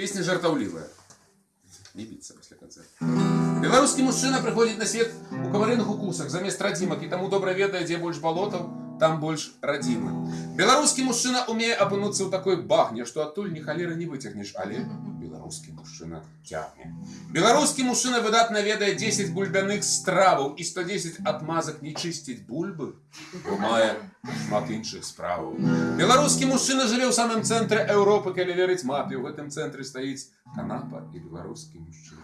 Песня жартаўлівая. Не біцца пасля канцэрта. Беларускі мужчына прыходзіць на свет у каварыных укусах замест радзімак і таму добра ведае, дзе больш балотаў, там больш радзімы. Беларускі мужчына умее апынуцца ў такой багне, што адтуль ні халеры не выцягнеш, але беларускі мужчына цягне. Беларускі мужчына выдатна ведае 10 бульбяных страваў і 110 адмазак не чысціць бульбы, бо мае шмат іншых справаў. Беларускі мужчына жыве ў самым цэнтры Еўропы, калі верыць мапе. У гэтым цэнтры стаіць канапа і беларускі мужчына.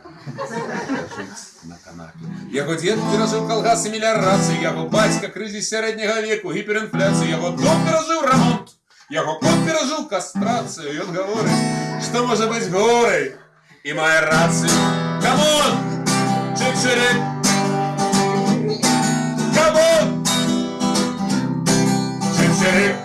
Жыць на канапе. Яго дзед перажыў калгасы меліярацыі, яго бацька крызіс сярэдняга веку, гіперінфляцыю, яго дом перажыў рамонт. Яго кот перажыў кастрацыю, і ён гаворыць, што можа быць горай і мае рацыю. Камон! Чик-чирик! Камон! Чик-чирик!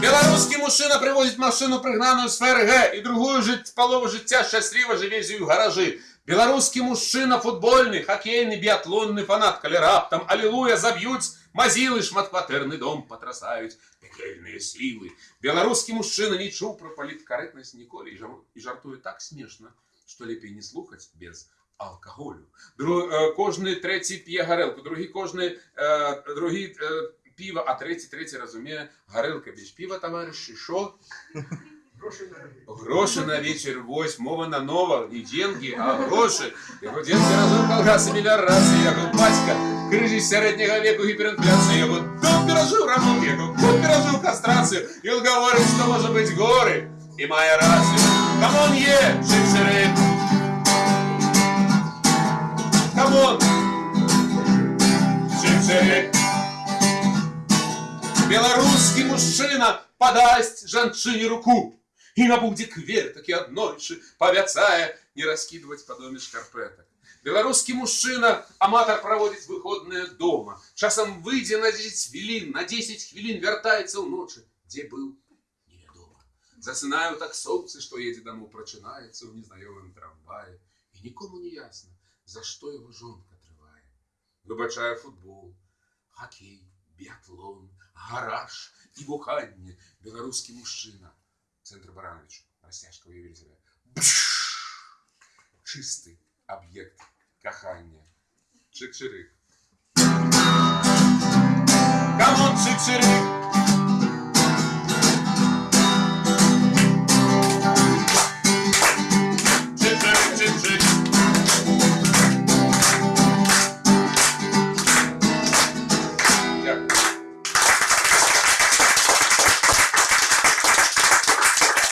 Беларускі мужчына прывозіць машыну прыгнаную з ФРГ і другую жыць палову жыцця шчасліва жыве з ёй у гаражы. Беларускі мужчына футбольны, хакейны, біятлонны фанат, калі раптам алілуя заб'юць, мазілы шматкватэрны дом патрасаюць пекельныя сілы. Беларускі мужчына не чуў пра паліткарэктнасць ніколі і жар- і жартуе так смешна, што лепей не слухаць без алкаголю. Дру, э, кожны трэці п'е гарэлку, другі кожны э, другі э, піва, а трэці трэці разумее гарэлка без піва, таварышы, що? Гроши на вечер, вось, мова на нова, не деньги, а гроши. Яго дзед перажыў калгасы меліярацыі, яго бацька крыжыць сярэдняга веку гіперінфляцыі, яго дом перажыў рамонт, яго кот перажыў кастрацыю. Ён гаворыць, што можа быць горы і мае рацыю. Камон е, чик-чирик. Камон. Чик-чирик. Беларускі мужчына падасць жанчыне руку і на будзе квер такі аднойчы павяцае не раскідваць па доме шкарпэтак. Беларускі мужчына аматар праводзіць выходныя дома. Часам выйдзе на 10 хвілін, на 10 хвілін вяртаецца ўночы, дзе быў невядома. Засынае ў таксоўцы, што едзе дамоў, прачынаецца ў незнаёмым трамвае і нікому не ясна, за што яго жонка трывае. Выбачае футбол, хакей, біятлон, гараж і буханне. Беларускі мужчына. Центр Баранович. Растяжка уявили себе. Чистый объект кахання. Чик-чирик. Камон, чик-чирик.